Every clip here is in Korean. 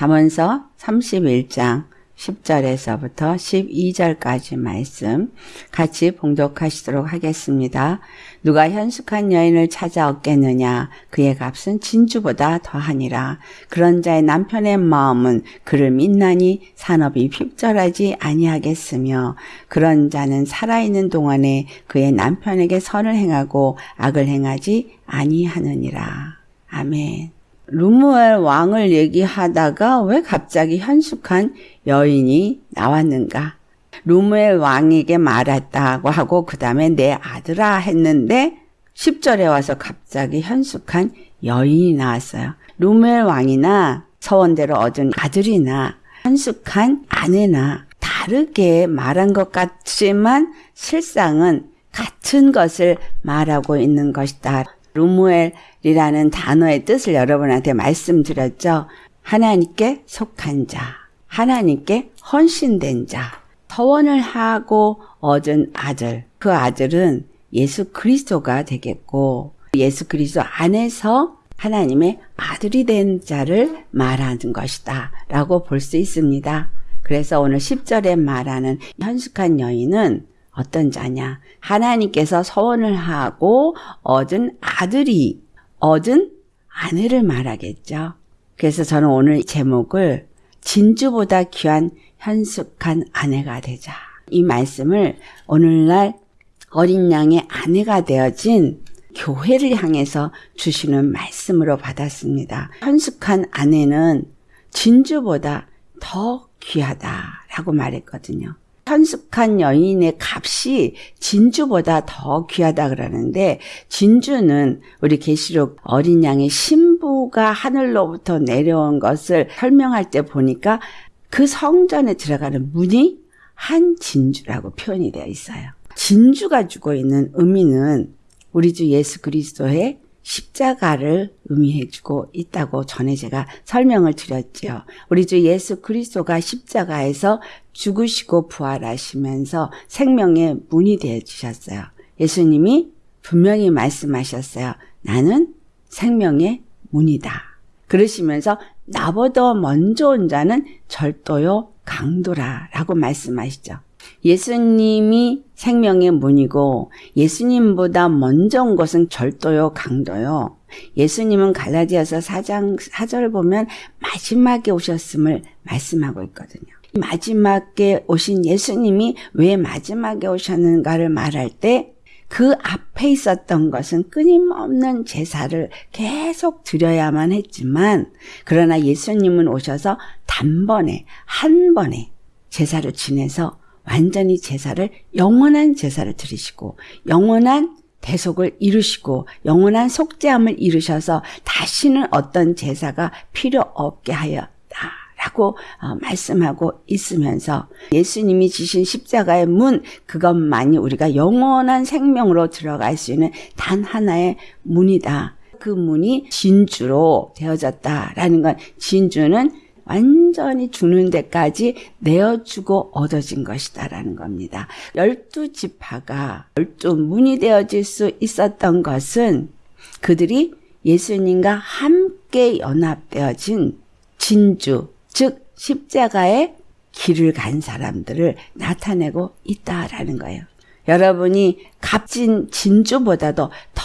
잠언서 31장 10절에서부터 12절까지 말씀 같이 봉독하시도록 하겠습니다. 누가 현숙한 여인을 찾아 얻겠느냐? 그의 값은 진주보다 더하니라. 그런 자의 남편의 마음은 그를 믿나니 산업이 핍절하지 아니하겠으며 그런 자는 살아있는 동안에 그의 남편에게 선을 행하고 악을 행하지 아니하느니라. 아멘 루무엘 왕을 얘기하다가 왜 갑자기 현숙한 여인이 나왔는가? 루무엘 왕에게 말했다고 하고 그 다음에 내 아들아 했는데 10절에 와서 갑자기 현숙한 여인이 나왔어요. 루무엘 왕이나 서원대로 얻은 아들이나 현숙한 아내나 다르게 말한 것 같지만 실상은 같은 것을 말하고 있는 것이다. 루무엘 이라는 단어의 뜻을 여러분한테 말씀드렸죠. 하나님께 속한 자, 하나님께 헌신된 자, 서원을 하고 얻은 아들, 그 아들은 예수 그리스도가 되겠고 예수 그리스도 안에서 하나님의 아들이 된 자를 말하는 것이다 라고 볼 수 있습니다. 그래서 오늘 10절에 말하는 현숙한 여인은 어떤 자냐? 하나님께서 서원을 하고 얻은 아들이 얻은 아내를 말하겠죠. 그래서 저는 오늘 제목을 진주보다 귀한 현숙한 아내가 되자. 이 말씀을 오늘날 어린 양의 아내가 되어진 교회를 향해서 주시는 말씀으로 받았습니다. 현숙한 아내는 진주보다 더 귀하다라고 말했거든요. 현숙한 여인의 값이 진주보다 더 귀하다 그러는데 진주는 우리 계시록 어린 양의 신부가 하늘로부터 내려온 것을 설명할 때 보니까 그 성전에 들어가는 문이 한 진주라고 표현이 되어 있어요. 진주가 주고 있는 의미는 우리 주 예수 그리스도의 십자가를 의미해주고 있다고 전에 제가 설명을 드렸지요. 우리 주 예수 그리스도가 십자가에서 죽으시고 부활하시면서 생명의 문이 되어 주셨어요. 예수님이 분명히 말씀하셨어요. 나는 생명의 문이다. 그러시면서 나보다 먼저 온 자는 절도요 강도라 라고 말씀하시죠. 예수님이 생명의 문이고 예수님보다 먼저 온 것은 절도요 강도요. 예수님은 갈라디아서 4장 4절을 보면 마지막에 오셨음을 말씀하고 있거든요. 마지막에 오신 예수님이 왜 마지막에 오셨는가를 말할 때 그 앞에 있었던 것은 끊임없는 제사를 계속 드려야만 했지만 그러나 예수님은 오셔서 단번에 한 번에 제사를 지내서 완전히 제사를 영원한 제사를 드리시고 영원한 대속을 이루시고 영원한 속죄함을 이루셔서 다시는 어떤 제사가 필요 없게 하였다. 라고 어, 말씀하고 있으면서 예수님이 지신 십자가의 문 그것만이 우리가 영원한 생명으로 들어갈 수 있는 단 하나의 문이다. 그 문이 진주로 되어졌다라는 건 진주는 완전히 죽는 데까지 내어주고 얻어진 것이다라는 겁니다. 열두 지파가 열두 문이 되어질 수 있었던 것은 그들이 예수님과 함께 연합되어진 진주, 즉 십자가의 길을 간 사람들을 나타내고 있다라는 거예요. 여러분이 값진 진주보다도 더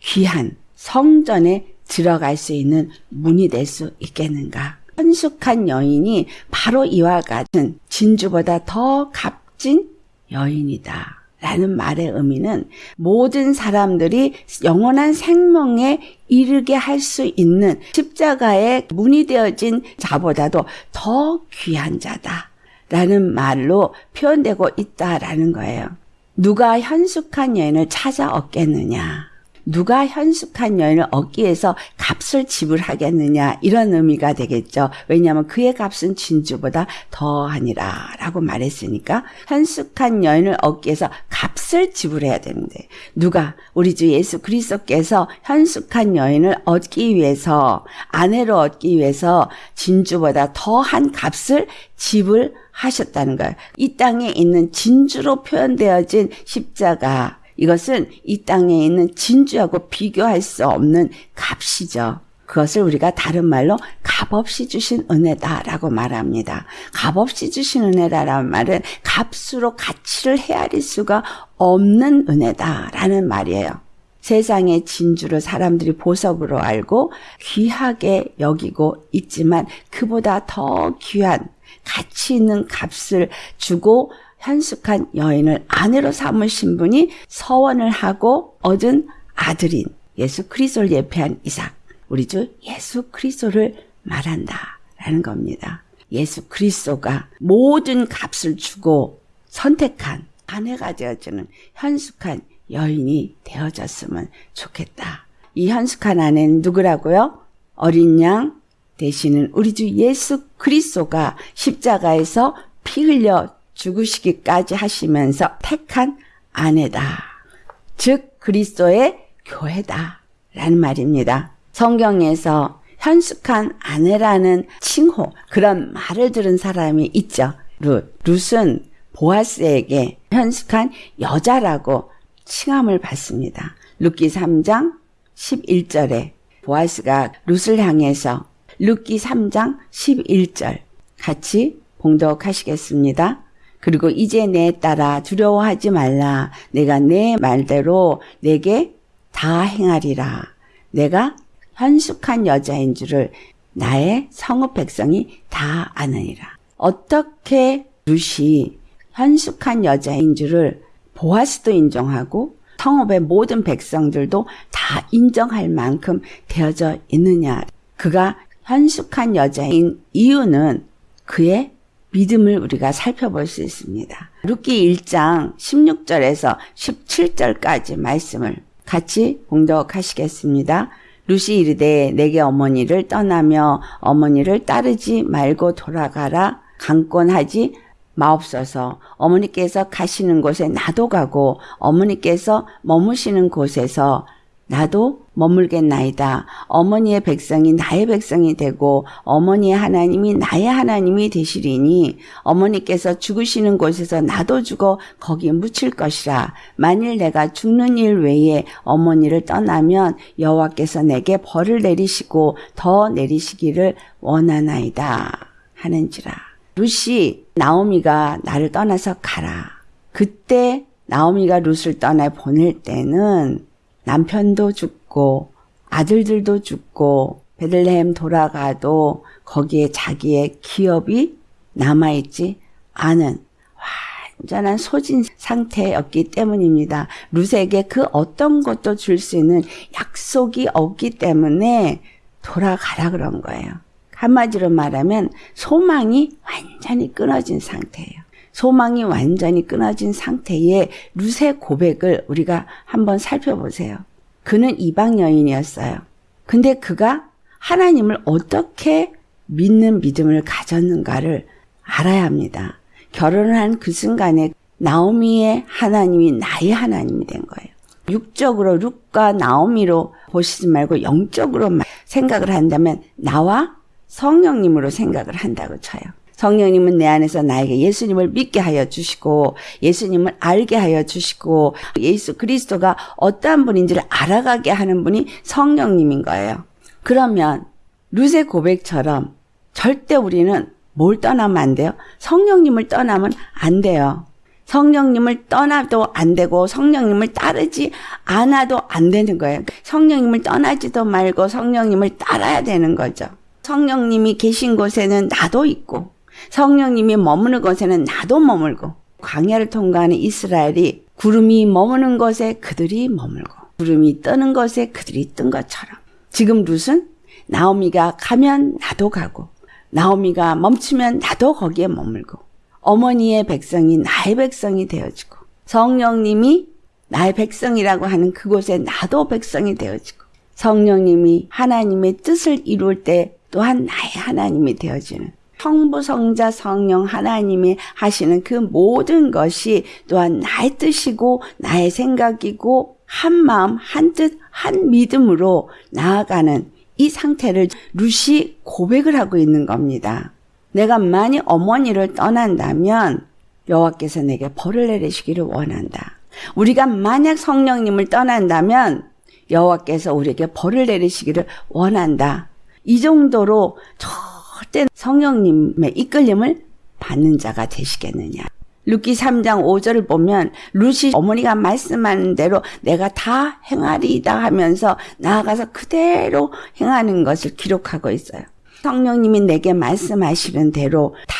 귀한 성전에 들어갈 수 있는 문이 될 수 있겠는가? 현숙한 여인이 바로 이와 같은 진주보다 더 값진 여인이다. 라는 말의 의미는 모든 사람들이 영원한 생명에 이르게 할 수 있는 십자가의 문이 되어진 자보다도 더 귀한 자다. 라는 말로 표현되고 있다라는 거예요. 누가 현숙한 여인을 찾아 얻겠느냐. 누가 현숙한 여인을 얻기 위해서 값을 지불하겠느냐 이런 의미가 되겠죠. 왜냐하면 그의 값은 진주보다 더하니라 라고 말했으니까 현숙한 여인을 얻기 위해서 값을 지불해야 되는데 누가 우리 주 예수 그리스도께서 현숙한 여인을 얻기 위해서 아내로 얻기 위해서 진주보다 더한 값을 지불하셨다는 거예요. 이 땅에 있는 진주로 표현되어진 십자가 이것은 이 땅에 있는 진주하고 비교할 수 없는 값이죠. 그것을 우리가 다른 말로 값없이 주신 은혜다라고 말합니다. 값없이 주신 은혜다라는 말은 값으로 가치를 헤아릴 수가 없는 은혜다라는 말이에요. 세상의 진주를 사람들이 보석으로 알고 귀하게 여기고 있지만 그보다 더 귀한 가치 있는 값을 주고 현숙한 여인을 아내로 삼으신 분이 서원을 하고 얻은 아들인 예수 그리스도를 예표한 이삭. 우리 주 예수 그리스도를 말한다라는 겁니다. 예수 그리스도가 모든 값을 주고 선택한 아내가 되어주는 현숙한 여인이 되어졌으면 좋겠다. 이 현숙한 아내는 누구라고요? 어린 양 되시는 우리 주 예수 그리스도가 십자가에서 피 흘려 죽으시기까지 하시면서 택한 아내다. 즉 그리스도의 교회다. 라는 말입니다. 성경에서 현숙한 아내라는 칭호, 그런 말을 들은 사람이 있죠. 룻. 룻은 보아스에게 현숙한 여자라고 칭함을 받습니다. 룻기 3장 11절에 보아스가 룻을 향해서 룻기 3장 11절 같이 봉독하시겠습니다. 그리고 이제 내 따라 두려워하지 말라. 내가 내 말대로 내게 다 행하리라. 내가 현숙한 여자인 줄을 나의 성읍 백성이 다 아느니라. 어떻게 룻이 현숙한 여자인 줄을 보아스도 인정하고 성읍의 모든 백성들도 다 인정할 만큼 되어져 있느냐. 그가 현숙한 여자인 이유는 그의 믿음을 우리가 살펴볼 수 있습니다. 룻기 1장 16절에서 17절까지 말씀을 같이 공독하시겠습니다. 루시 이르되 내게 어머니를 떠나며 어머니를 따르지 말고 돌아가라 강권하지 마옵소서 어머니께서 가시는 곳에 나도 가고 어머니께서 머무시는 곳에서 나도 머물겠나이다. 어머니의 백성이 나의 백성이 되고 어머니의 하나님이 나의 하나님이 되시리니 어머니께서 죽으시는 곳에서 나도 죽어 거기에 묻힐 것이라. 만일 내가 죽는 일 외에 어머니를 떠나면 여호와께서 내게 벌을 내리시고 더 내리시기를 원하나이다. 하는지라. 루시 나오미가 나를 떠나서 가라. 그때 나오미가 룻을 떠나 보낼 때는 남편도 죽고 아들들도 죽고 베들레헴 돌아가도 거기에 자기의 기업이 남아있지 않은 완전한 소진 상태였기 때문입니다. 룻에게 그 어떤 것도 줄 수 있는 약속이 없기 때문에 돌아가라 그런 거예요. 한마디로 말하면 소망이 완전히 끊어진 상태예요. 소망이 완전히 끊어진 상태의 룻의 고백을 우리가 한번 살펴보세요. 그는 이방 여인이었어요. 근데 그가 하나님을 어떻게 믿는 믿음을 가졌는가를 알아야 합니다. 결혼을 한 그 순간에 나오미의 하나님이 나의 하나님이 된 거예요. 육적으로 룩과 나오미로 보시지 말고 영적으로 생각을 한다면 나와 성령님으로 생각을 한다고 쳐요. 성령님은 내 안에서 나에게 예수님을 믿게 하여 주시고 예수님을 알게 하여 주시고 예수 그리스도가 어떠한 분인지를 알아가게 하는 분이 성령님인 거예요. 그러면 루세 고백처럼 절대 우리는 뭘 떠나면 안 돼요? 성령님을 떠나면 안 돼요. 성령님을 떠나도 안 되고 성령님을 따르지 않아도 안 되는 거예요. 성령님을 떠나지도 말고 성령님을 따라야 되는 거죠. 성령님이 계신 곳에는 나도 있고 성령님이 머무는 곳에는 나도 머물고 광야를 통과하는 이스라엘이 구름이 머무는 곳에 그들이 머물고 구름이 뜨는 곳에 그들이 뜬 것처럼 지금 룻은 나오미가 가면 나도 가고 나오미가 멈추면 나도 거기에 머물고 어머니의 백성이 나의 백성이 되어지고 성령님이 나의 백성이라고 하는 그곳에 나도 백성이 되어지고 성령님이 하나님의 뜻을 이룰 때 또한 나의 하나님이 되어지는 성부, 성자, 성령 하나님이 하시는 그 모든 것이 또한 나의 뜻이고 나의 생각이고 한 마음, 한 뜻, 한 믿음으로 나아가는 이 상태를 룻이 고백을 하고 있는 겁니다. 내가 만약 어머니를 떠난다면 여호와께서 내게 벌을 내리시기를 원한다. 우리가 만약 성령님을 떠난다면 여호와께서 우리에게 벌을 내리시기를 원한다. 이 정도로 절대 성령님의 이끌림을 받는 자가 되시겠느냐. 룻기 3장 5절을 보면 룻이 어머니가 말씀하는 대로 내가 다 행하리이다 하면서 나아가서 그대로 행하는 것을 기록하고 있어요. 성령님이 내게 말씀하시는 대로 다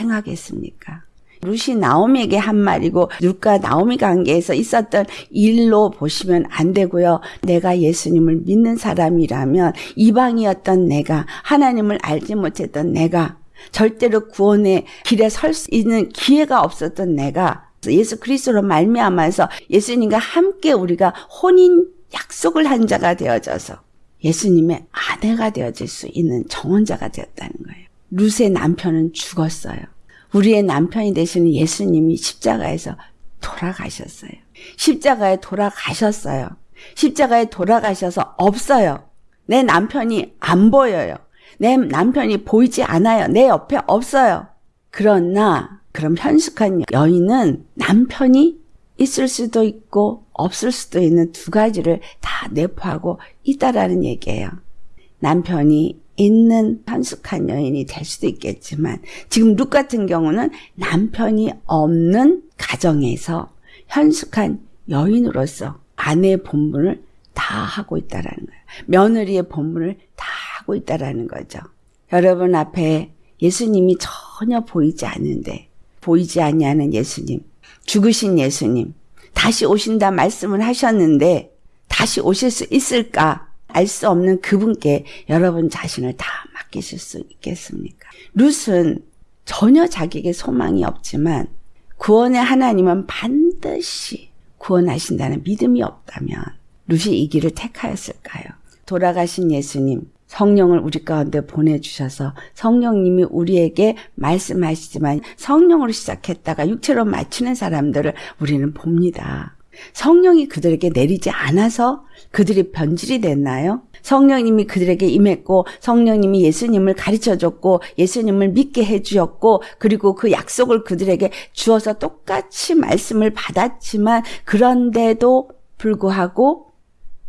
행하겠습니까? 루시 나오미에게 한 말이고 누가 나오미 관계에서 있었던 일로 보시면 안 되고요. 내가 예수님을 믿는 사람이라면 이방이었던 내가 하나님을 알지 못했던 내가 절대로 구원의 길에 설 수 있는 기회가 없었던 내가 예수 그리스도로 말미암아서 예수님과 함께 우리가 혼인 약속을 한 자가 되어져서 예수님의 아내가 되어질 수 있는 정원자가 되었다는 거예요. 루스의 남편은 죽었어요. 우리의 남편이 되시는 예수님이 십자가에서 돌아가셨어요. 십자가에 돌아가셨어요. 십자가에 돌아가셔서 없어요. 내 남편이 안 보여요. 내 남편이 보이지 않아요. 내 옆에 없어요. 그러나 그럼 현숙한 여인은 남편이 있을 수도 있고 없을 수도 있는 두 가지를 다 내포하고 있다라는 얘기예요. 남편이 있는 현숙한 여인이 될 수도 있겠지만 지금 룩 같은 경우는 남편이 없는 가정에서 현숙한 여인으로서 아내의 본분을 다 하고 있다라는 거예요. 며느리의 본분을 다 하고 있다라는 거죠. 여러분 앞에 예수님이 전혀 보이지 않는데 보이지 않냐는 예수님, 죽으신 예수님, 다시 오신다 말씀을 하셨는데 다시 오실 수 있을까? 알 수 없는 그분께 여러분 자신을 다 맡기실 수 있겠습니까? 룻은 전혀 자기에게 소망이 없지만 구원의 하나님은 반드시 구원하신다는 믿음이 없다면 룻이 이 길을 택하였을까요? 돌아가신 예수님, 성령을 우리 가운데 보내주셔서 성령님이 우리에게 말씀하시지만 성령으로 시작했다가 육체로 마치는 사람들을 우리는 봅니다. 성령이 그들에게 내리지 않아서 그들이 변질이 됐나요? 성령님이 그들에게 임했고 성령님이 예수님을 가르쳐 줬고 예수님을 믿게 해 주었고 그리고 그 약속을 그들에게 주어서 똑같이 말씀을 받았지만 그런데도 불구하고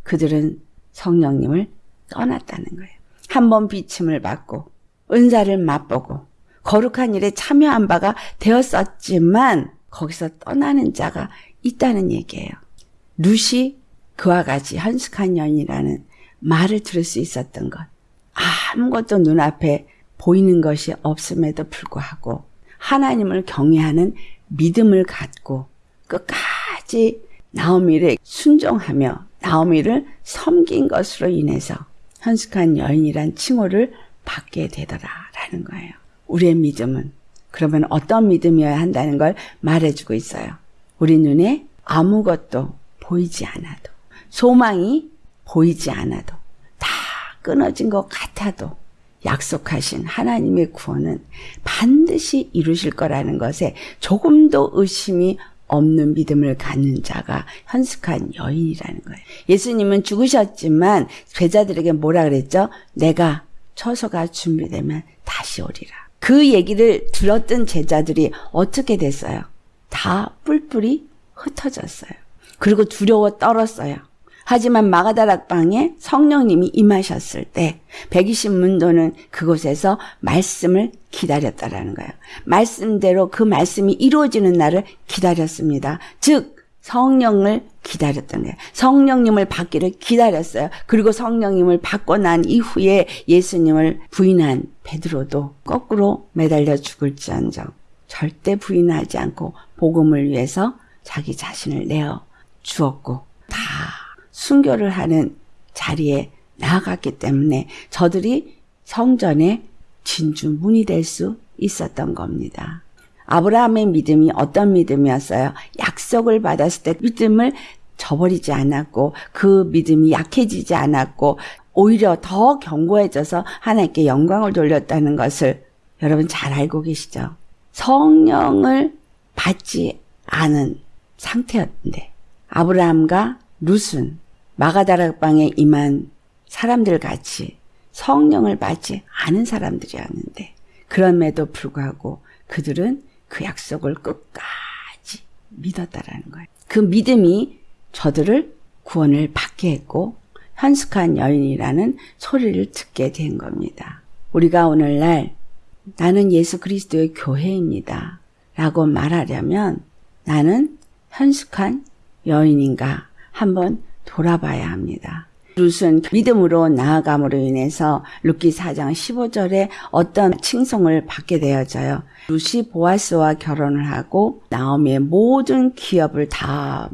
그들은 성령님을 떠났다는 거예요. 한 번 비침을 받고 은사를 맛보고 거룩한 일에 참여한 바가 되었었지만 거기서 떠나는 자가 있다는 얘기예요. 루시 그와 같이 현숙한 여인이라는 말을 들을 수 있었던 것. 아무것도 눈앞에 보이는 것이 없음에도 불구하고 하나님을 경외하는 믿음을 갖고 끝까지 나오미를 순종하며 나오미를 섬긴 것으로 인해서 현숙한 여인이란 칭호를 받게 되더라라는 거예요. 우리의 믿음은 그러면 어떤 믿음이어야 한다는 걸 말해주고 있어요. 우리 눈에 아무것도 보이지 않아도 소망이 보이지 않아도 다 끊어진 것 같아도 약속하신 하나님의 구원은 반드시 이루실 거라는 것에 조금도 의심이 없는 믿음을 갖는 자가 현숙한 여인이라는 거예요. 예수님은 죽으셨지만 제자들에게 뭐라 그랬죠? 내가 처소가 준비되면 다시 오리라. 그 얘기를 들었던 제자들이 어떻게 됐어요? 다 뿔뿔이 흩어졌어요. 그리고 두려워 떨었어요. 하지만 마가다락방에 성령님이 임하셨을 때 120문도는 그곳에서 말씀을 기다렸다라는 거예요. 말씀대로 그 말씀이 이루어지는 날을 기다렸습니다. 즉 성령을 기다렸던 거예요. 성령님을 받기를 기다렸어요. 그리고 성령님을 받고 난 이후에 예수님을 부인한 베드로도 거꾸로 매달려 죽을지언정 절대 부인하지 않고 복음을 위해서 자기 자신을 내어 주었고 다 순교를 하는 자리에 나아갔기 때문에 저들이 성전의 진주 문이 될 수 있었던 겁니다. 아브라함의 믿음이 어떤 믿음이었어요? 약속을 받았을 때 믿음을 저버리지 않았고 그 믿음이 약해지지 않았고 오히려 더 견고해져서 하나님께 영광을 돌렸다는 것을 여러분 잘 알고 계시죠? 성령을 받지 않은 상태였는데 아브라함과 룻은 마가다락방에 임한 사람들 같이 성령을 받지 않은 사람들이었는데 그럼에도 불구하고 그들은 그 약속을 끝까지 믿었다라는 거예요. 그 믿음이 저들을 구원을 받게 했고 현숙한 여인이라는 소리를 듣게 된 겁니다. 우리가 오늘날 나는 예수 그리스도의 교회입니다. 라고 말하려면 나는 현숙한 여인인가 한번 돌아봐야 합니다. 룻은 믿음으로 나아감으로 인해서 룻기 4장 15절에 어떤 칭송을 받게 되어져요. 룻이 보아스와 결혼을 하고 나오미의 모든 기업을 다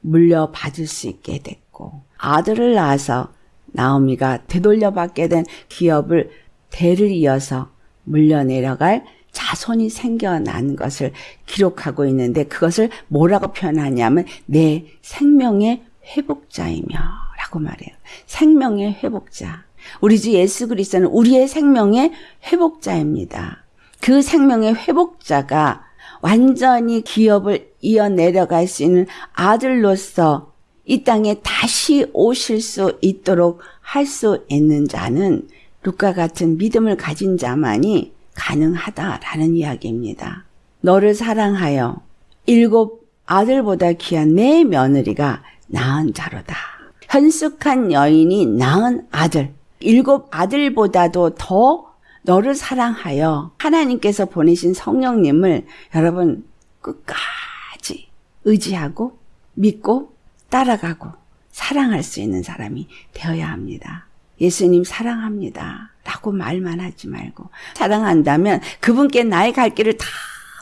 물려받을 수 있게 됐고 아들을 낳아서 나오미가 되돌려받게 된 기업을 대를 이어서 물려내려갈 자손이 생겨난 것을 기록하고 있는데 그것을 뭐라고 표현하냐면 내 생명의 회복자이며 라고 말해요. 생명의 회복자. 우리 주 예수 그리스도는 우리의 생명의 회복자입니다. 그 생명의 회복자가 완전히 기업을 이어 내려갈 수 있는 아들로서 이 땅에 다시 오실 수 있도록 할 수 있는 자는 루카 같은 믿음을 가진 자만이 가능하다라는 이야기입니다. 너를 사랑하여 일곱 아들보다 귀한 내 며느리가 낳은 자로다. 현숙한 여인이 낳은 아들, 일곱 아들보다도 더 너를 사랑하여 하나님께서 보내신 성령님을 여러분 끝까지 의지하고 믿고 따라가고 사랑할 수 있는 사람이 되어야 합니다. 예수님 사랑합니다. 라고 말만 하지 말고 사랑한다면 그분께 나의 갈 길을 다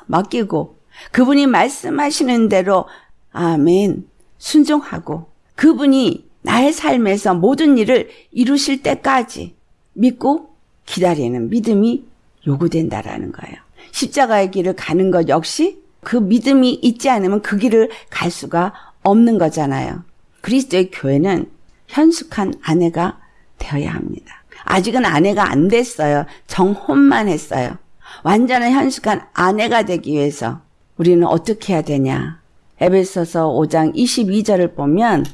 맡기고 그분이 말씀하시는 대로 아멘 순종하고 그분이 나의 삶에서 모든 일을 이루실 때까지 믿고 기다리는 믿음이 요구된다라는 거예요. 십자가의 길을 가는 것 역시 그 믿음이 있지 않으면 그 길을 갈 수가 없는 거잖아요. 그리스도의 교회는 현숙한 아내가 되어야 합니다. 아직은 아내가 안 됐어요. 정혼만 했어요. 완전한 현숙한 아내가 되기 위해서 우리는 어떻게 해야 되냐? 에베소서 5장 22절을 보면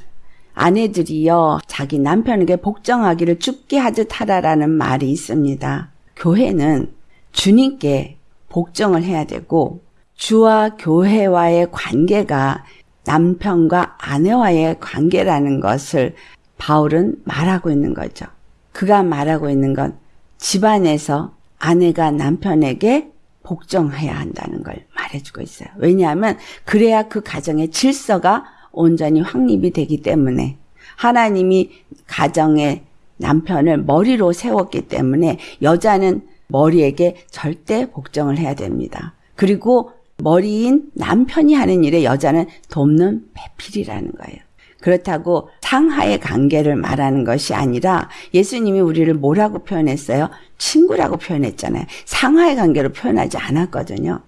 아내들이여 자기 남편에게 복종하기를 죽게 하듯 하라라는 말이 있습니다. 교회는 주님께 복종을 해야 되고 주와 교회와의 관계가 남편과 아내와의 관계라는 것을 바울은 말하고 있는 거죠. 그가 말하고 있는 건 집안에서 아내가 남편에게 복종해야 한다는 걸 말해주고 있어요. 왜냐하면 그래야 그 가정의 질서가 온전히 확립이 되기 때문에 하나님이 가정의 남편을 머리로 세웠기 때문에 여자는 머리에게 절대 복종을 해야 됩니다. 그리고 머리인 남편이 하는 일에 여자는 돕는 배필이라는 거예요. 그렇다고 상하의 관계를 말하는 것이 아니라 예수님이 우리를 뭐라고 표현했어요? 친구라고 표현했잖아요. 상하의 관계로 표현하지 않았거든요.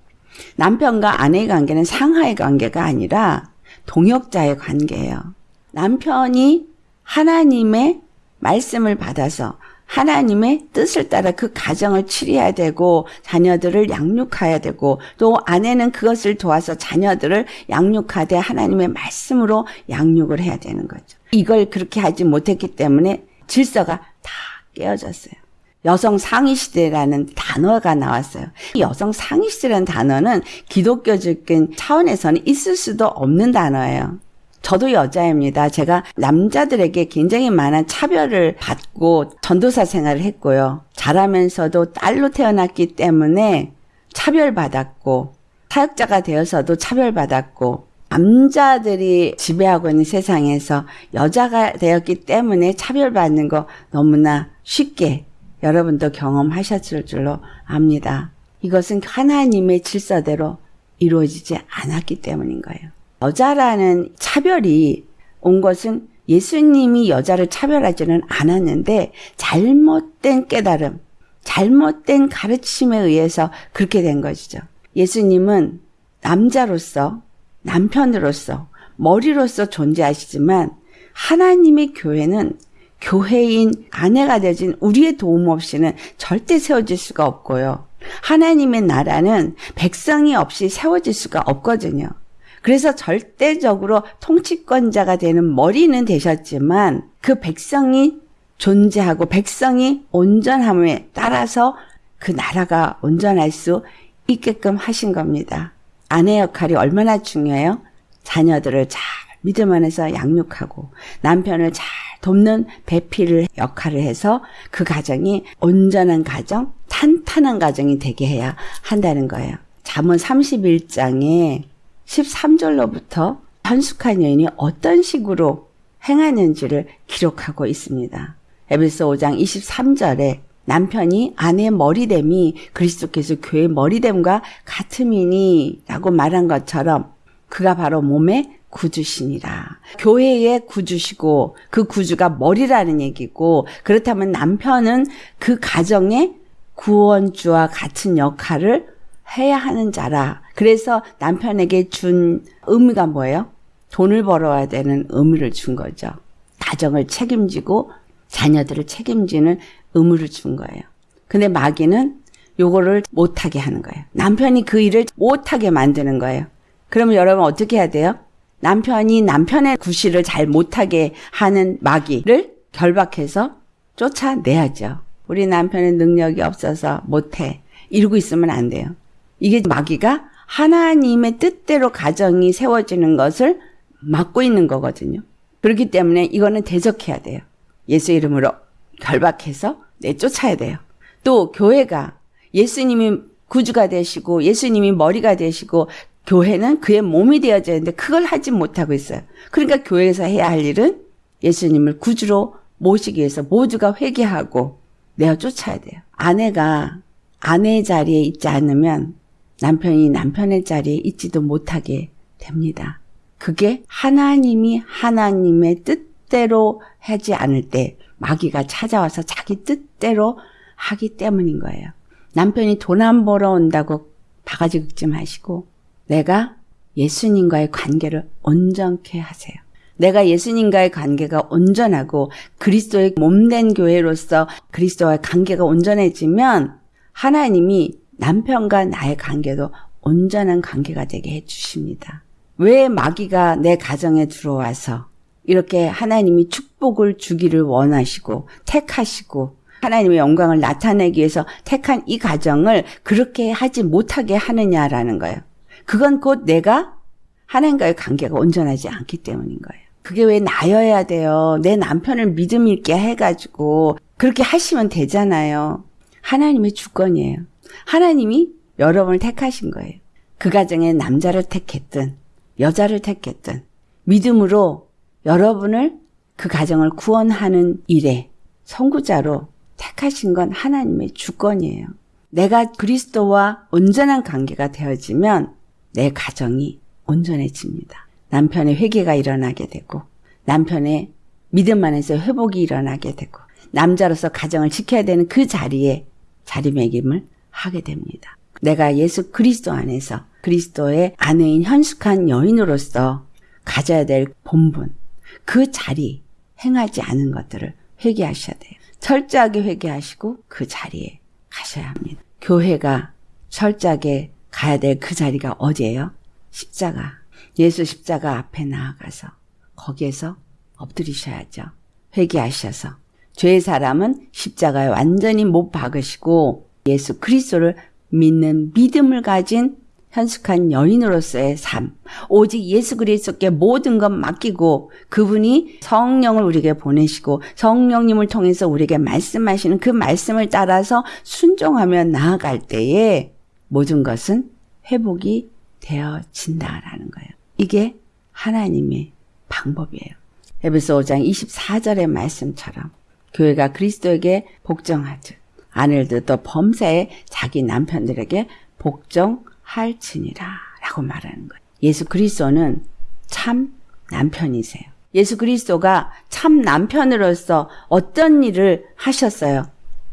남편과 아내의 관계는 상하의 관계가 아니라 동역자의 관계예요. 남편이 하나님의 말씀을 받아서 하나님의 뜻을 따라 그 가정을 치료해야 되고 자녀들을 양육해야 되고 또 아내는 그것을 도와서 자녀들을 양육하되 하나님의 말씀으로 양육을 해야 되는 거죠. 이걸 그렇게 하지 못했기 때문에 질서가 다 깨어졌어요. 여성 상위 시대라는 단어가 나왔어요. 여성 상위 시대라는 단어는 기독교적인 차원에서는 있을 수도 없는 단어예요. 저도 여자입니다. 제가 남자들에게 굉장히 많은 차별을 받고 전도사 생활을 했고요. 자라면서도 딸로 태어났기 때문에 차별받았고 사역자가 되어서도 차별받았고 남자들이 지배하고 있는 세상에서 여자가 되었기 때문에 차별받는 거 너무나 쉽게 여러분도 경험하셨을 줄로 압니다. 이것은 하나님의 질서대로 이루어지지 않았기 때문인 거예요. 여자라는 차별이 온 것은 예수님이 여자를 차별하지는 않았는데 잘못된 깨달음, 잘못된 가르침에 의해서 그렇게 된 것이죠. 예수님은 남자로서, 남편으로서, 머리로서 존재하시지만 하나님의 교회는 교회인 아내가 되진 우리의 도움 없이는 절대 세워질 수가 없고요. 하나님의 나라는 백성이 없이 세워질 수가 없거든요. 그래서 절대적으로 통치권자가 되는 머리는 되셨지만 그 백성이 존재하고 백성이 온전함에 따라서 그 나라가 온전할 수 있게끔 하신 겁니다. 아내 역할이 얼마나 중요해요? 자녀들을 잘 믿음 안에서 양육하고 남편을 잘 돕는 배필을 역할을 해서 그 가정이 온전한 가정, 탄탄한 가정이 되게 해야 한다는 거예요. 잠언 31장에 13절로부터 현숙한 여인이 어떤 식으로 행하는지를 기록하고 있습니다. 에베소 5장 23절에 남편이 아내의 머리됨이 그리스도께서 교회의 머리됨과 같음이니 라고 말한 것처럼 그가 바로 몸의 구주시니라. 교회의 구주시고 그 구주가 머리라는 얘기고 그렇다면 남편은 그 가정의 구원주와 같은 역할을 해야 하는 자라. 그래서 남편에게 준 의미가 뭐예요? 돈을 벌어야 되는 의미를 준 거죠. 가정을 책임지고 자녀들을 책임지는 의무를 준 거예요. 근데 마귀는 요거를 못하게 하는 거예요. 남편이 그 일을 못하게 만드는 거예요. 그러면 여러분 어떻게 해야 돼요? 남편이 남편의 구실을 잘 못하게 하는 마귀를 결박해서 쫓아내야죠. 우리 남편의 능력이 없어서 못해. 이러고 있으면 안 돼요. 이게 마귀가 하나님의 뜻대로 가정이 세워지는 것을 막고 있는 거거든요. 그렇기 때문에 이거는 대적해야 돼요. 예수 이름으로 결박해서 내쫓아야 돼요. 또 교회가 예수님이 구주가 되시고 예수님이 머리가 되시고 교회는 그의 몸이 되어져야 되는데 그걸 하지 못하고 있어요. 그러니까 교회에서 해야 할 일은 예수님을 구주로 모시기 위해서 모두가 회개하고 내어 쫓아야 돼요. 아내가 아내의 자리에 있지 않으면 남편이 남편의 자리에 있지도 못하게 됩니다. 그게 하나님이 하나님의 뜻대로 하지 않을 때 마귀가 찾아와서 자기 뜻대로 하기 때문인 거예요. 남편이 돈 안 벌어 온다고 바가지 긁지 마시고 내가 예수님과의 관계를 온전케 하세요. 내가 예수님과의 관계가 온전하고 그리스도의 몸된 교회로서 그리스도와의 관계가 온전해지면 하나님이 남편과 나의 관계도 온전한 관계가 되게 해주십니다. 왜 마귀가 내 가정에 들어와서 이렇게 하나님이 축복을 주기를 원하시고 택하시고 하나님의 영광을 나타내기 위해서 택한 이 가정을 그렇게 하지 못하게 하느냐라는 거예요. 그건 곧 내가 하나님과의 관계가 온전하지 않기 때문인 거예요. 그게 왜 나여야 돼요? 내 남편을 믿음 있게 해가지고 그렇게 하시면 되잖아요. 하나님의 주권이에요. 하나님이 여러분을 택하신 거예요. 그 가정에 남자를 택했든 여자를 택했든 믿음으로 여러분을 그 가정을 구원하는 일에 선구자로 택하신 건 하나님의 주권이에요. 내가 그리스도와 온전한 관계가 되어지면 내 가정이 온전해집니다. 남편의 회개가 일어나게 되고 남편의 믿음 안에서 회복이 일어나게 되고 남자로서 가정을 지켜야 되는 그 자리에 자리매김을 하게 됩니다. 내가 예수 그리스도 안에서 그리스도의 아내인 현숙한 여인으로서 가져야 될 본분, 그 자리 행하지 않은 것들을 회개하셔야 돼요. 철저하게 회개하시고 그 자리에 가셔야 합니다. 교회가 철저하게 가야 될 그 자리가 어디예요? 십자가. 예수 십자가 앞에 나아가서 거기에서 엎드리셔야죠. 회개하셔서 죄의 사람은 십자가에 완전히 못 박으시고 예수 그리스도를 믿는 믿음을 가진 현숙한 여인으로서의 삶, 오직 예수 그리스도께 모든 것 맡기고 그분이 성령을 우리에게 보내시고 성령님을 통해서 우리에게 말씀하시는 그 말씀을 따라서 순종하며 나아갈 때에 모든 것은 회복이 되어진다라는 거예요. 이게 하나님의 방법이에요. 에베소 5장 24절의 말씀처럼 교회가 그리스도에게 복종하듯 아내들도 범사에 자기 남편들에게 복종 할지니라 라고 말하는 거예요. 예수 그리스도는 참 남편이세요. 예수 그리스도가 참 남편으로서 어떤 일을 하셨어요?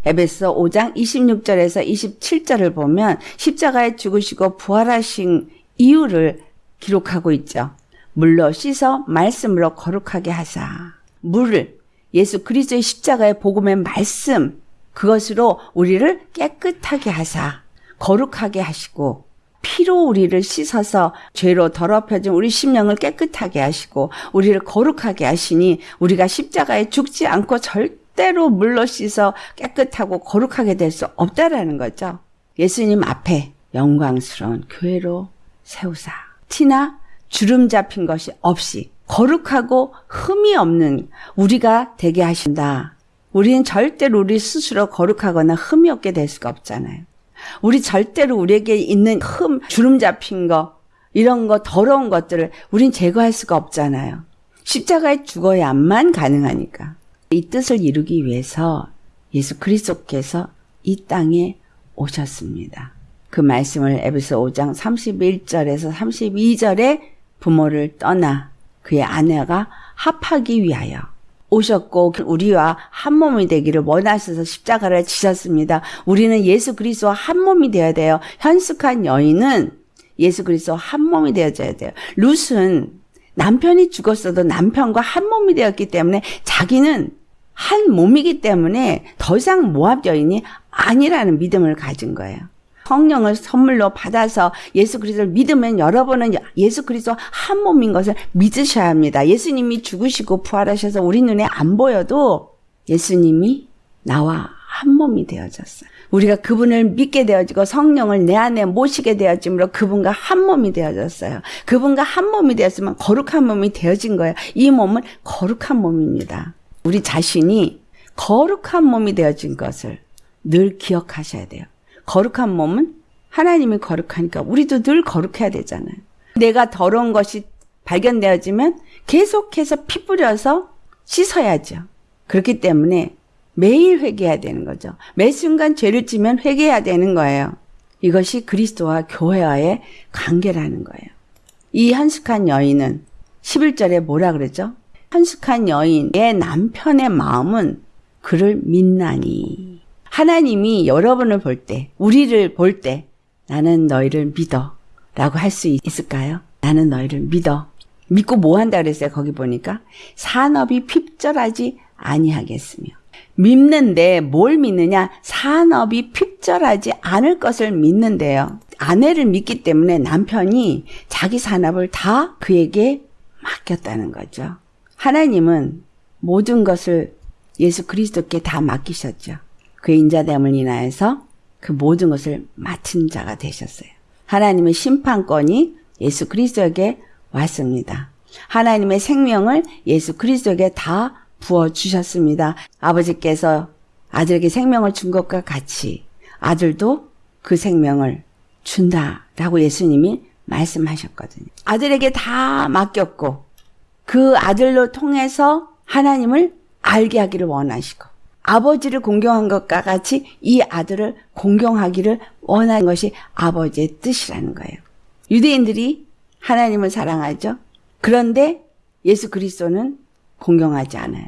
에베소 5장 26절에서 27절을 보면 십자가에 죽으시고 부활하신 이유를 기록하고 있죠. 물로 씻어 말씀으로 거룩하게 하사. 물을 예수 그리스도의 십자가의 복음의 말씀 그것으로 우리를 깨끗하게 하사 거룩하게 하시고 피로 우리를 씻어서 죄로 더럽혀진 우리 심령을 깨끗하게 하시고 우리를 거룩하게 하시니 우리가 십자가에 죽지 않고 절대로 물로 씻어 깨끗하고 거룩하게 될 수 없다라는 거죠. 예수님 앞에 영광스러운 교회로 세우사. 티나 주름 잡힌 것이 없이 거룩하고 흠이 없는 우리가 되게 하신다. 우리는 절대로 우리 스스로 거룩하거나 흠이 없게 될 수가 없잖아요. 우리 절대로 우리에게 있는 흠, 주름 잡힌 거, 이런 거, 더러운 것들을 우린 제거할 수가 없잖아요. 십자가에 죽어야만 가능하니까. 이 뜻을 이루기 위해서 예수 그리스도께서 이 땅에 오셨습니다. 그 말씀을 에베소 5장 31절에서 32절에 부모를 떠나 그의 아내가 합하기 위하여 오셨고 우리와 한 몸이 되기를 원하셔서 십자가를 지셨습니다. 우리는 예수 그리스도와 한 몸이 되어야 돼요. 현숙한 여인은 예수 그리스도 한 몸이 되어져야 돼요. 룻은 남편이 죽었어도 남편과 한 몸이 되었기 때문에 자기는 한 몸이기 때문에 더 이상 모압 여인이 아니라는 믿음을 가진 거예요. 성령을 선물로 받아서 예수 그리스도를 믿으면 여러분은 예수 그리스도 한 몸인 것을 믿으셔야 합니다. 예수님이 죽으시고 부활하셔서 우리 눈에 안 보여도 예수님이 나와 한 몸이 되어졌어요. 우리가 그분을 믿게 되어지고 성령을 내 안에 모시게 되어짐으로 그분과 한 몸이 되어졌어요. 그분과 한 몸이 되었으면 거룩한 몸이 되어진 거예요. 이 몸은 거룩한 몸입니다. 우리 자신이 거룩한 몸이 되어진 것을 늘 기억하셔야 돼요. 거룩한 몸은 하나님이 거룩하니까 우리도 늘 거룩해야 되잖아요. 내가 더러운 것이 발견되어지면 계속해서 피 뿌려서 씻어야죠. 그렇기 때문에 매일 회개해야 되는 거죠. 매 순간 죄를 지면 회개해야 되는 거예요. 이것이 그리스도와 교회와의 관계라는 거예요. 이 한숙한 여인은 11절에 뭐라 그러죠? 한숙한 여인의 남편의 마음은 그를 믿나니. 하나님이 여러분을 볼 때, 우리를 볼 때, 나는 너희를 믿어. 라고 할 수 있을까요? 나는 너희를 믿어. 믿고 뭐 한다 그랬어요? 거기 보니까. 산업이 핍절하지 아니하겠으며. 믿는데 뭘 믿느냐? 산업이 핍절하지 않을 것을 믿는데요. 아내를 믿기 때문에 남편이 자기 산업을 다 그에게 맡겼다는 거죠. 하나님은 모든 것을 예수 그리스도께 다 맡기셨죠. 그의 인자됨을 인하여서 그 모든 것을 맡은 자가 되셨어요. 하나님의 심판권이 예수 그리스도에게 왔습니다. 하나님의 생명을 예수 그리스도에게 다 부어 주셨습니다. 아버지께서 아들에게 생명을 준 것과 같이 아들도 그 생명을 준다라고 예수님이 말씀하셨거든요. 아들에게 다 맡겼고 그 아들로 통해서 하나님을 알게 하기를 원하시고 아버지를 공경한 것과 같이 이 아들을 공경하기를 원하는 것이 아버지의 뜻이라는 거예요. 유대인들이 하나님을 사랑하죠. 그런데 예수 그리스도는 공경하지 않아요.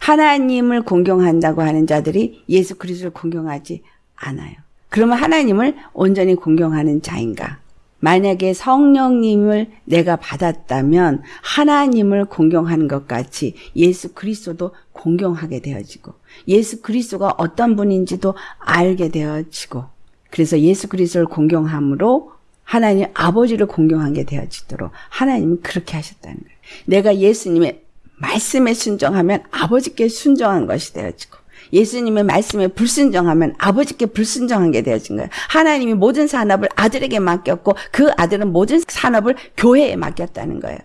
하나님을 공경한다고 하는 자들이 예수 그리스도를 공경하지 않아요. 그러면 하나님을 온전히 공경하는 자인가? 만약에 성령님을 내가 받았다면 하나님을 공경하는 것 같이 예수 그리스도도 공경하게 되어지고 예수 그리스도가 어떤 분인지도 알게 되어지고 그래서 예수 그리스도를 공경함으로 하나님 아버지를 공경하게 되어지도록 하나님은 그렇게 하셨다는 거예요. 내가 예수님의 말씀에 순종하면 아버지께 순종한 것이 되어지고 예수님의 말씀에 불순종하면 아버지께 불순종한 게 되어진 거예요. 하나님이 모든 산업을 아들에게 맡겼고 그 아들은 모든 산업을 교회에 맡겼다는 거예요.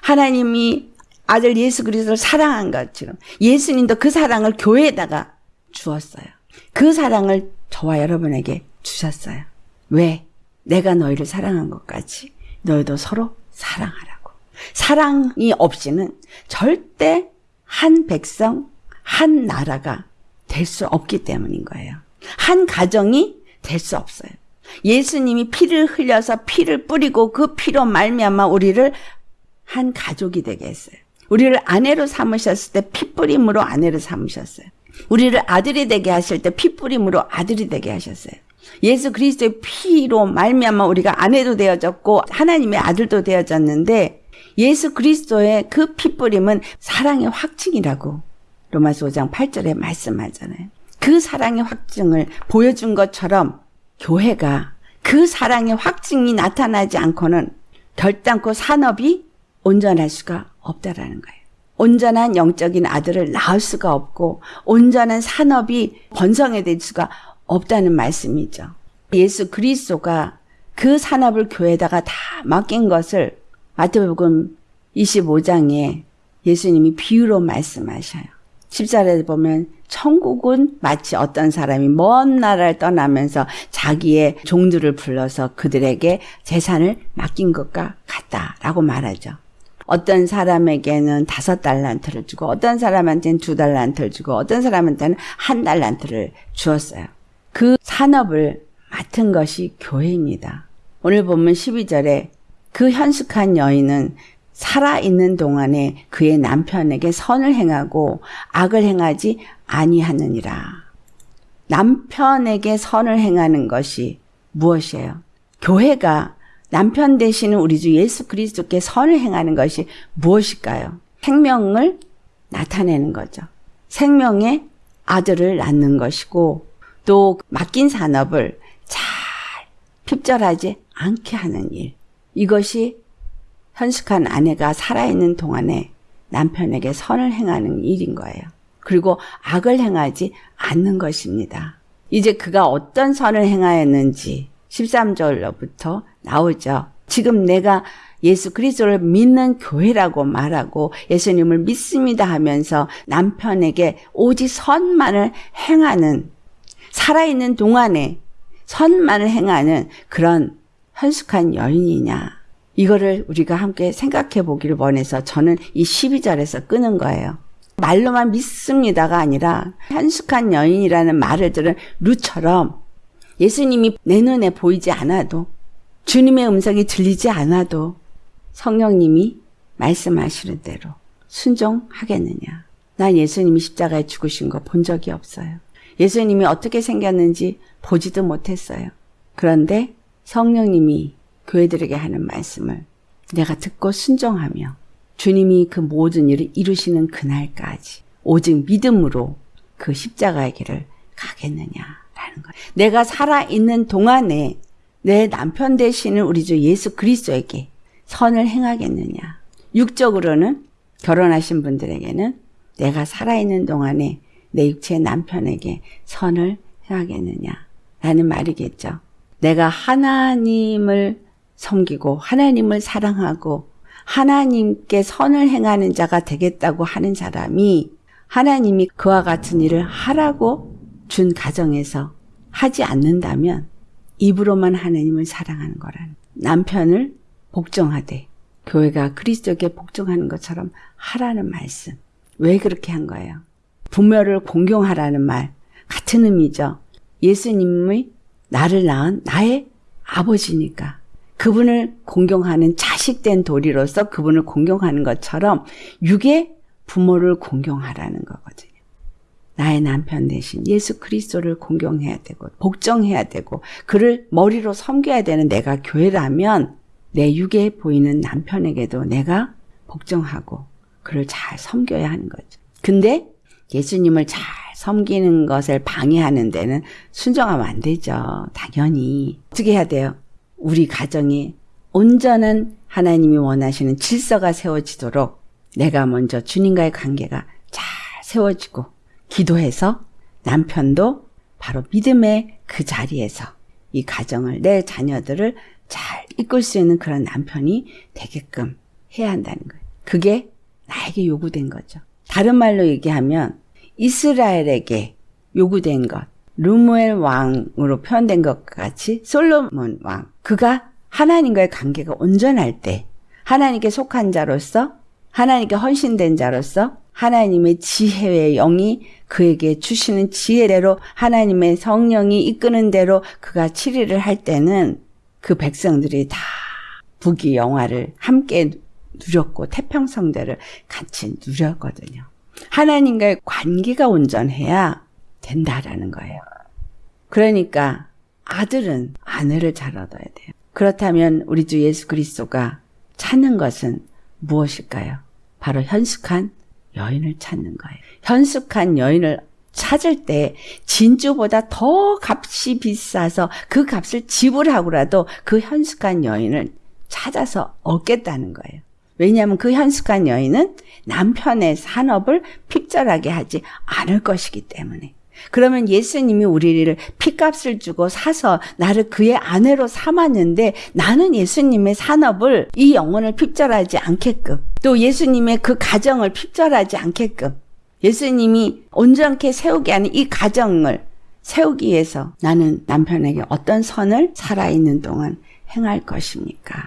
하나님이 아들 예수 그리스도를 사랑한 것처럼 예수님도 그 사랑을 교회에다가 주었어요. 그 사랑을 저와 여러분에게 주셨어요. 왜? 내가 너희를 사랑한 것까지 너희도 서로 사랑하라고. 사랑이 없이는 절대 한 백성, 한 나라가 될 수 없기 때문인 거예요. 한 가정이 될 수 없어요. 예수님이 피를 흘려서 피를 뿌리고 그 피로 말미암아 우리를 한 가족이 되게 했어요. 우리를 아내로 삼으셨을 때 피뿌림으로 아내를 삼으셨어요. 우리를 아들이 되게 하실 때 피뿌림으로 아들이 되게 하셨어요. 예수 그리스도의 피로 말미암아 우리가 아내도 되어졌고 하나님의 아들도 되어졌는데 예수 그리스도의 그 피뿌림은 사랑의 확증이라고 로마서 5장 8절에 말씀하잖아요. 그 사랑의 확증을 보여준 것처럼 교회가 그 사랑의 확증이 나타나지 않고는 결단코 산업이 온전할 수가 없다라는 거예요. 온전한 영적인 아들을 낳을 수가 없고 온전한 산업이 번성해질 수가 없다는 말씀이죠. 예수 그리스도가 그 산업을 교회에다가 다 맡긴 것을 마태복음 25장에 예수님이 비유로 말씀하셔요. 10절에 보면 천국은 마치 어떤 사람이 먼 나라를 떠나면서 자기의 종들을 불러서 그들에게 재산을 맡긴 것과 같다라고 말하죠. 어떤 사람에게는 다섯 달란트를 주고 어떤 사람한테는 두 달란트를 주고 어떤 사람한테는 한 달란트를 주었어요. 그 산업을 맡은 것이 교회입니다. 오늘 보면 12절에 그 현숙한 여인은 살아있는 동안에 그의 남편에게 선을 행하고 악을 행하지 아니하느니라. 남편에게 선을 행하는 것이 무엇이에요? 교회가 남편 되시는 우리 주 예수 그리스도께 선을 행하는 것이 무엇일까요? 생명을 나타내는 거죠. 생명의 아들을 낳는 것이고 또 맡긴 산업을 잘 핍절하지 않게 하는 일. 이것이 현숙한 아내가 살아있는 동안에 남편에게 선을 행하는 일인 거예요. 그리고 악을 행하지 않는 것입니다. 이제 그가 어떤 선을 행하였는지 13절로부터 나오죠. 지금 내가 예수 그리스도를 믿는 교회라고 말하고 예수님을 믿습니다 하면서 남편에게 오직 선만을 행하는 살아있는 동안에 선만을 행하는 그런 현숙한 여인이냐. 이거를 우리가 함께 생각해 보기를 원해서 저는 이 12절에서 끄는 거예요. 말로만 믿습니다가 아니라 현숙한 여인이라는 말을 들은 루처럼 예수님이 내 눈에 보이지 않아도 주님의 음성이 들리지 않아도 성령님이 말씀하시는 대로 순종하겠느냐. 난 예수님이 십자가에 죽으신 거 본 적이 없어요. 예수님이 어떻게 생겼는지 보지도 못했어요. 그런데 성령님이 교회들에게 하는 말씀을 내가 듣고 순종하며 주님이 그 모든 일을 이루시는 그날까지 오직 믿음으로 그 십자가의 길을 가겠느냐라는 거예요. 내가 살아있는 동안에 내 남편 되시는 우리 주 예수 그리스도에게 선을 행하겠느냐. 육적으로는 결혼하신 분들에게는 내가 살아있는 동안에 내 육체의 남편에게 선을 행하겠느냐. 라는 말이겠죠. 내가 하나님을 섬기고 하나님을 사랑하고 하나님께 선을 행하는 자가 되겠다고 하는 사람이 하나님이 그와 같은 일을 하라고 준 가정에서 하지 않는다면 입으로만 하나님을 사랑하는 거라는 남편을 복종하되 교회가 그리스도에게 복종하는 것처럼 하라는 말씀. 왜 그렇게 한 거예요? 부모를 공경하라는 말 같은 의미죠. 예수님의 나를 낳은 나의 아버지니까 그분을 공경하는 자식된 도리로서 그분을 공경하는 것처럼 육의 부모를 공경하라는 거거든요. 나의 남편 대신 예수 그리스도를 공경해야 되고 복종해야 되고 그를 머리로 섬겨야 되는 내가 교회라면 내 육에 보이는 남편에게도 내가 복종하고 그를 잘 섬겨야 하는 거죠. 근데 예수님을 잘 섬기는 것을 방해하는 데는 순종하면 안 되죠. 당연히. 어떻게 해야 돼요? 우리 가정이 온전한 하나님이 원하시는 질서가 세워지도록 내가 먼저 주님과의 관계가 잘 세워지고 기도해서 남편도 바로 믿음의 그 자리에서 이 가정을 내 자녀들을 잘 이끌 수 있는 그런 남편이 되게끔 해야 한다는 거예요. 그게 나에게 요구된 거죠. 다른 말로 얘기하면 이스라엘에게 요구된 것, 루무엘 왕으로 표현된 것 같이 솔로몬 왕 그가 하나님과의 관계가 온전할 때 하나님께 속한 자로서 하나님께 헌신된 자로서 하나님의 지혜의 영이 그에게 주시는 지혜대로 하나님의 성령이 이끄는 대로 그가 치리를 할 때는 그 백성들이 다 부귀 영화를 함께 누렸고 태평성대를 같이 누렸거든요. 하나님과의 관계가 온전해야 된다라는 거예요. 그러니까 아들은 아내를 잘 얻어야 돼요. 그렇다면 우리 주 예수 그리스도가 찾는 것은 무엇일까요? 바로 현숙한 여인을 찾는 거예요. 현숙한 여인을 찾을 때 진주보다 더 값이 비싸서 그 값을 지불하고라도 그 현숙한 여인을 찾아서 얻겠다는 거예요. 왜냐하면 그 현숙한 여인은 남편의 산업을 핍절하게 하지 않을 것이기 때문에. 그러면 예수님이 우리를 피값을 주고 사서 나를 그의 아내로 삼았는데 나는 예수님의 산업을 이 영혼을 핍절하지 않게끔 또 예수님의 그 가정을 핍절하지 않게끔 예수님이 온전케 세우게 하는 이 가정을 세우기 위해서 나는 남편에게 어떤 선을 살아있는 동안 행할 것입니까?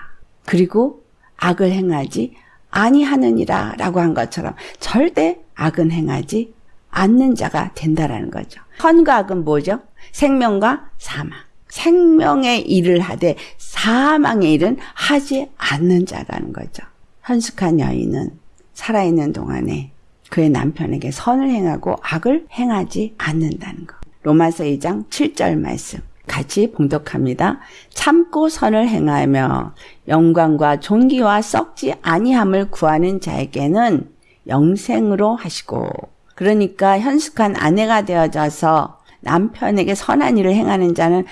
그리고 악을 행하지 아니하느니라 라고 한 것처럼 절대 악은 행하지 않는 자가 된다라는 거죠. 선과 악은 뭐죠? 생명과 사망. 생명의 일을 하되 사망의 일은 하지 않는 자라는 거죠. 현숙한 여인은 살아있는 동안에 그의 남편에게 선을 행하고 악을 행하지 않는다는 것. 로마서 2장 7절 말씀. 같이 봉독합니다. 참고 선을 행하며 영광과 존귀와 썩지 아니함을 구하는 자에게는 영생으로 하시고 그러니까 현숙한 아내가 되어져서 남편에게 선한 일을 행하는 자는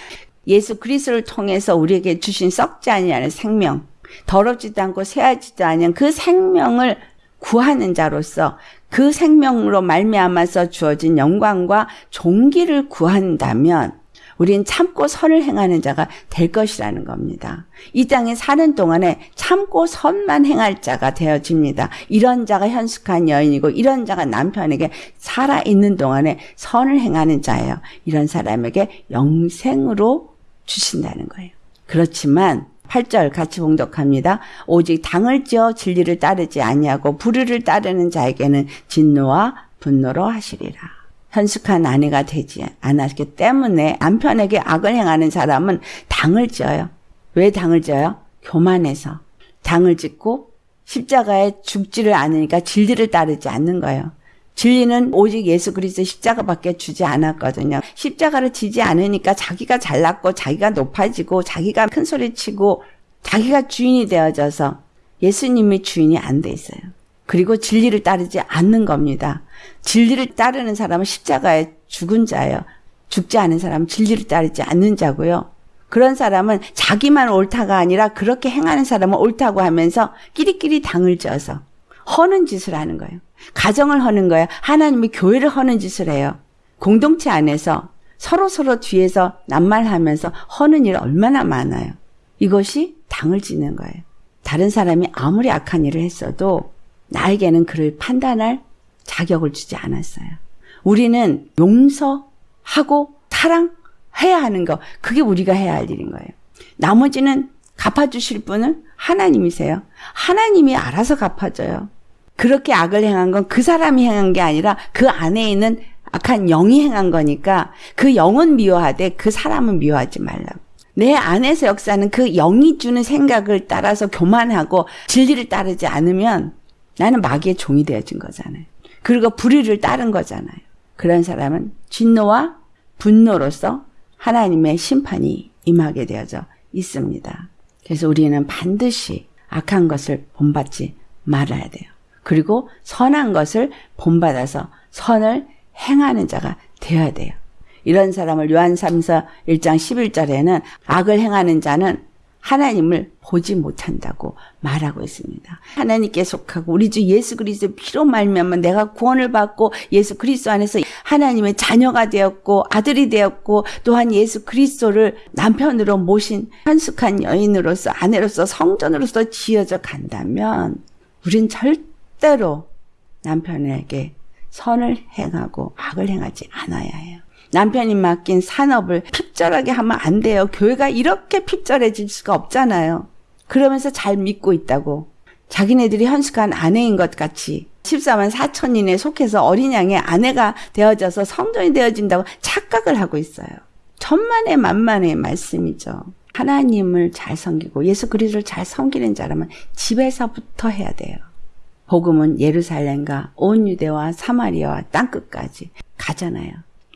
예수 그리스도를 통해서 우리에게 주신 썩지 아니하는 생명, 더럽지도 않고 새하지도 않은 그 생명을 구하는 자로서 그 생명으로 말미암아서 주어진 영광과 종기를 구한다면 우린 참고 선을 행하는 자가 될 것이라는 겁니다. 이 땅에 사는 동안에 참고 선만 행할 자가 되어집니다. 이런 자가 현숙한 여인이고 이런 자가 남편에게 살아있는 동안에 선을 행하는 자예요. 이런 사람에게 영생으로 주신다는 거예요. 그렇지만 8절 같이 봉독합니다. 오직 당을 지어 진리를 따르지 아니하고 불의를 따르는 자에게는 진노와 분노로 하시리라. 현숙한 아내가 되지 않았기 때문에 남편에게 악을 행하는 사람은 당을 지어요. 왜 당을 지어요? 교만해서. 당을 짓고 십자가에 죽지를 않으니까 진리를 따르지 않는 거예요. 진리는 오직 예수 그리스도 십자가밖에 주지 않았거든요. 십자가를 지지 않으니까 자기가 잘났고 자기가 높아지고 자기가 큰 소리 치고 자기가 주인이 되어져서 예수님이 주인이 안 돼 있어요. 그리고 진리를 따르지 않는 겁니다. 진리를 따르는 사람은 십자가에 죽은 자예요. 죽지 않은 사람은 진리를 따르지 않는 자고요. 그런 사람은 자기만 옳다가 아니라 그렇게 행하는 사람은 옳다고 하면서 끼리끼리 당을 져서 허는 짓을 하는 거예요. 가정을 허는 거예요. 하나님이 교회를 허는 짓을 해요. 공동체 안에서 서로 서로 뒤에서 낱말하면서 허는 일 얼마나 많아요. 이것이 당을 짓는 거예요. 다른 사람이 아무리 악한 일을 했어도 나에게는 그를 판단할 자격을 주지 않았어요. 우리는 용서하고 사랑해야 하는 거, 그게 우리가 해야 할 일인 거예요. 나머지는 갚아주실 분은 하나님이세요. 하나님이 알아서 갚아줘요. 그렇게 악을 행한 건 그 사람이 행한 게 아니라 그 안에 있는 악한 영이 행한 거니까 그 영은 미워하되 그 사람은 미워하지 말라고. 내 안에서 역사는 그 영이 주는 생각을 따라서 교만하고 진리를 따르지 않으면 나는 마귀의 종이 되어진 거잖아요. 그리고 불의를 따른 거잖아요. 그런 사람은 진노와 분노로서 하나님의 심판이 임하게 되어져 있습니다. 그래서 우리는 반드시 악한 것을 본받지 말아야 돼요. 그리고 선한 것을 본받아서 선을 행하는 자가 되어야 돼요. 이런 사람을 요한 3서 1장 11절에는 악을 행하는 자는 하나님을 보지 못한다고 말하고 있습니다. 하나님께 속하고 우리 주 예수 그리스도 피로 말미암아 내가 구원을 받고 예수 그리스도 안에서 하나님의 자녀가 되었고 아들이 되었고 또한 예수 그리스도를 남편으로 모신 한숙한 여인으로서 아내로서 성전으로서 지어져 간다면 우린 절대로 남편에게 선을 행하고 악을 행하지 않아야 해요. 남편이 맡긴 산업을 핍절하게 하면 안 돼요. 교회가 이렇게 핍절해질 수가 없잖아요. 그러면서 잘 믿고 있다고. 자기네들이 현숙한 아내인 것 같이 14만 4천인에 속해서 어린 양의 아내가 되어져서 성전이 되어진다고 착각을 하고 있어요. 천만의 만만의 말씀이죠. 하나님을 잘 섬기고 예수 그리스도를 잘 섬기는 자라면 집에서부터 해야 돼요. 복음은 예루살렘과 온 유대와 사마리아와 땅끝까지 가잖아요.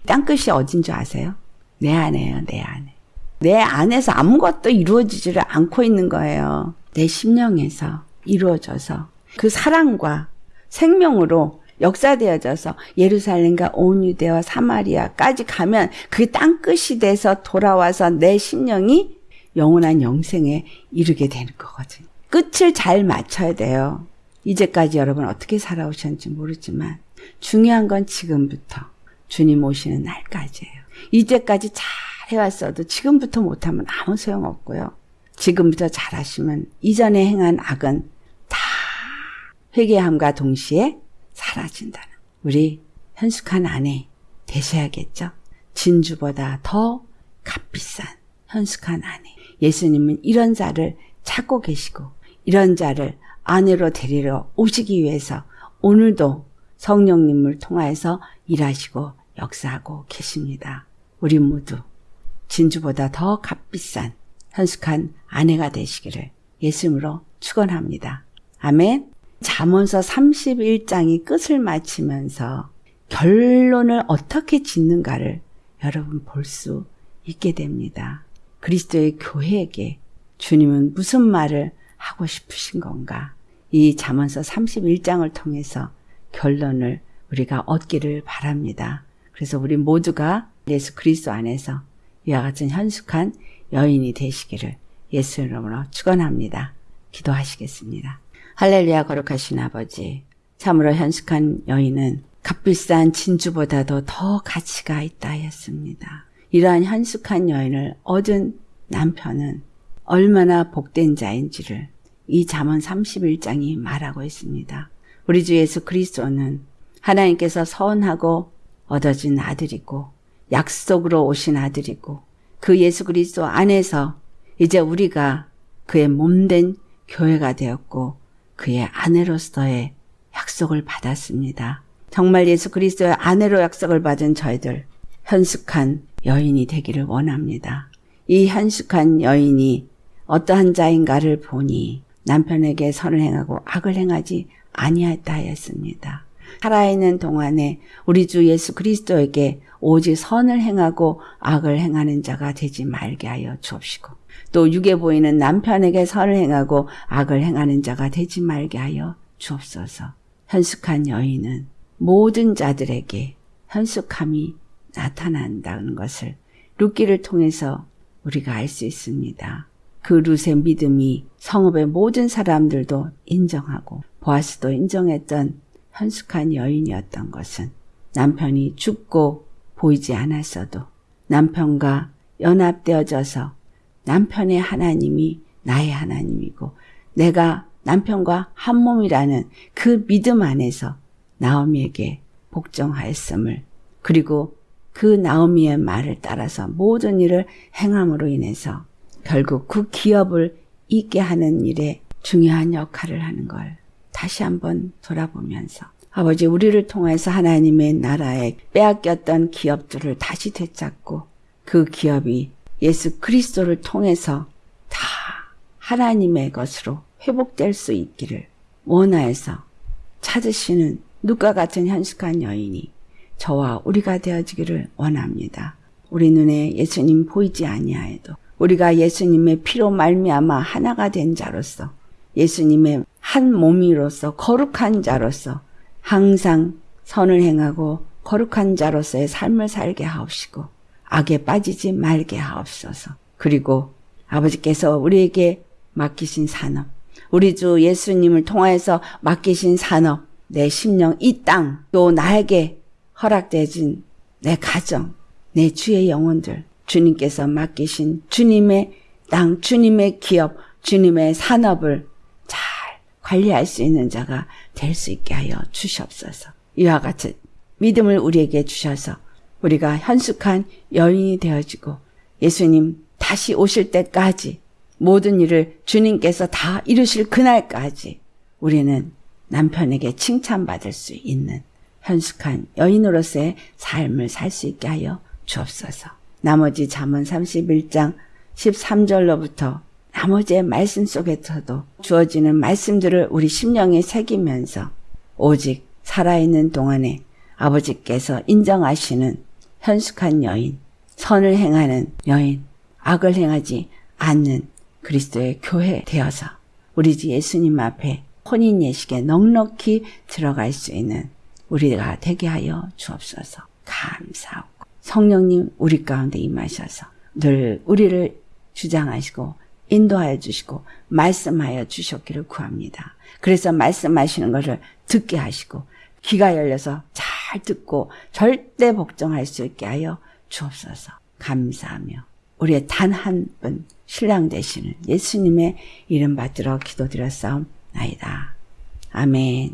땅끝이 어딘 줄 아세요? 내 안에요, 내 안에. 내 안에서 아무것도 이루어지지를 않고 있는 거예요. 내 심령에서 이루어져서 그 사랑과 생명으로 역사되어져서 예루살렘과 온 유대와 사마리아까지 가면 그 땅끝이 돼서 돌아와서 내 심령이 영원한 영생에 이르게 되는 거거든요. 끝을 잘 맞춰야 돼요. 이제까지 여러분 어떻게 살아오셨는지 모르지만 중요한 건 지금부터 주님 오시는 날까지예요. 이제까지 잘 해왔어도 지금부터 못하면 아무 소용없고요. 지금부터 잘하시면 이전에 행한 악은 다 회개함과 동시에 사라진다는 우리 현숙한 아내 되셔야겠죠. 진주보다 더 값비싼 현숙한 아내. 예수님은 이런 자를 찾고 계시고 이런 자를 아내로 데리러 오시기 위해서 오늘도 성령님을 통하여서 일하시고 역사하고 계십니다. 우리 모두 진주보다 더 값비싼 현숙한 아내가 되시기를 예수님으로 축원합니다. 아멘. 잠언서 31장이 끝을 마치면서 결론을 어떻게 짓는가를 여러분 볼 수 있게 됩니다. 그리스도의 교회에게 주님은 무슨 말을 하고 싶으신 건가? 이 잠언서 31장을 통해서 결론을 우리가 얻기를 바랍니다. 그래서 우리 모두가 예수 그리스도 안에서 이와 같은 현숙한 여인이 되시기를 예수 이름으로 축원합니다. 기도하시겠습니다. 할렐루야 거룩하신 아버지 참으로 현숙한 여인은 값비싼 진주보다도 더 가치가 있다 했습니다. 이러한 현숙한 여인을 얻은 남편은 얼마나 복된 자인지를 이 잠언 31장이 말하고 있습니다. 우리 주 예수 그리스도는 하나님께서 선하고 얻어진 아들이고 약속으로 오신 아들이고 그 예수 그리스도 안에서 이제 우리가 그의 몸된 교회가 되었고 그의 아내로서의 약속을 받았습니다. 정말 예수 그리스도의 아내로 약속을 받은 저희들 현숙한 여인이 되기를 원합니다. 이 현숙한 여인이 어떠한 자인가를 보니 남편에게 선을 행하고 악을 행하지 아니하였다 하였습니다. 살아있는 동안에 우리 주 예수 그리스도에게 오직 선을 행하고 악을 행하는 자가 되지 말게 하여 주옵시고 또 육에 보이는 남편에게 선을 행하고 악을 행하는 자가 되지 말게 하여 주옵소서. 현숙한 여인은 모든 자들에게 현숙함이 나타난다는 것을 룻기를 통해서 우리가 알 수 있습니다. 그 룻의 믿음이 성읍의 모든 사람들도 인정하고 보아스도 인정했던 현숙한 여인이었던 것은 남편이 죽고 보이지 않았어도 남편과 연합되어져서 남편의 하나님이 나의 하나님이고 내가 남편과 한 몸이라는 그 믿음 안에서 나오미에게 복종하였음을 그리고 그 나오미의 말을 따라서 모든 일을 행함으로 인해서 결국 그 기업을 있게 하는 일에 중요한 역할을 하는 걸 다시 한번 돌아보면서 아버지 우리를 통해서 하나님의 나라에 빼앗겼던 기업들을 다시 되찾고 그 기업이 예수 그리스도를 통해서 다 하나님의 것으로 회복될 수 있기를 원하여서 찾으시는 누가 같은 현숙한 여인이 저와 우리가 되어지기를 원합니다. 우리 눈에 예수님 보이지 아니하여도 우리가 예수님의 피로 말미암아 하나가 된 자로서 예수님의 한 몸이로서 거룩한 자로서 항상 선을 행하고 거룩한 자로서의 삶을 살게 하옵시고 악에 빠지지 말게 하옵소서. 그리고 아버지께서 우리에게 맡기신 산업, 우리 주 예수님을 통하여서 맡기신 산업, 내 심령, 이 땅, 또 나에게 허락되진 내 가정, 내 주의 영혼들, 주님께서 맡기신 주님의 땅, 주님의 기업, 주님의 산업을 잘 관리할 수 있는 자가 될 수 있게 하여 주시옵소서. 이와 같은 믿음을 우리에게 주셔서 우리가 현숙한 여인이 되어지고 예수님 다시 오실 때까지 모든 일을 주님께서 다 이루실 그날까지 우리는 남편에게 칭찬받을 수 있는 현숙한 여인으로서의 삶을 살 수 있게 하여 주옵소서. 나머지 잠언 31장 13절로부터 나머지의 말씀 속에서도 주어지는 말씀들을 우리 심령에 새기면서 오직 살아있는 동안에 아버지께서 인정하시는 현숙한 여인, 선을 행하는 여인, 악을 행하지 않는 그리스도의 교회 되어서 우리 주 예수님 앞에 혼인 예식에 넉넉히 들어갈 수 있는 우리가 되게 하여 주옵소서. 감사하고 성령님 우리 가운데 임하셔서 늘 우리를 주장하시고 인도하여 주시고 말씀하여 주셨기를 구합니다. 그래서 말씀하시는 것을 듣게 하시고 귀가 열려서 잘잘 듣고 절대 복종할 수 있게 하여 주옵소서. 감사하며 우리의 단 한 분 신랑 되시는 예수님의 이름 받들어 기도드렸사옵나이다. 아멘.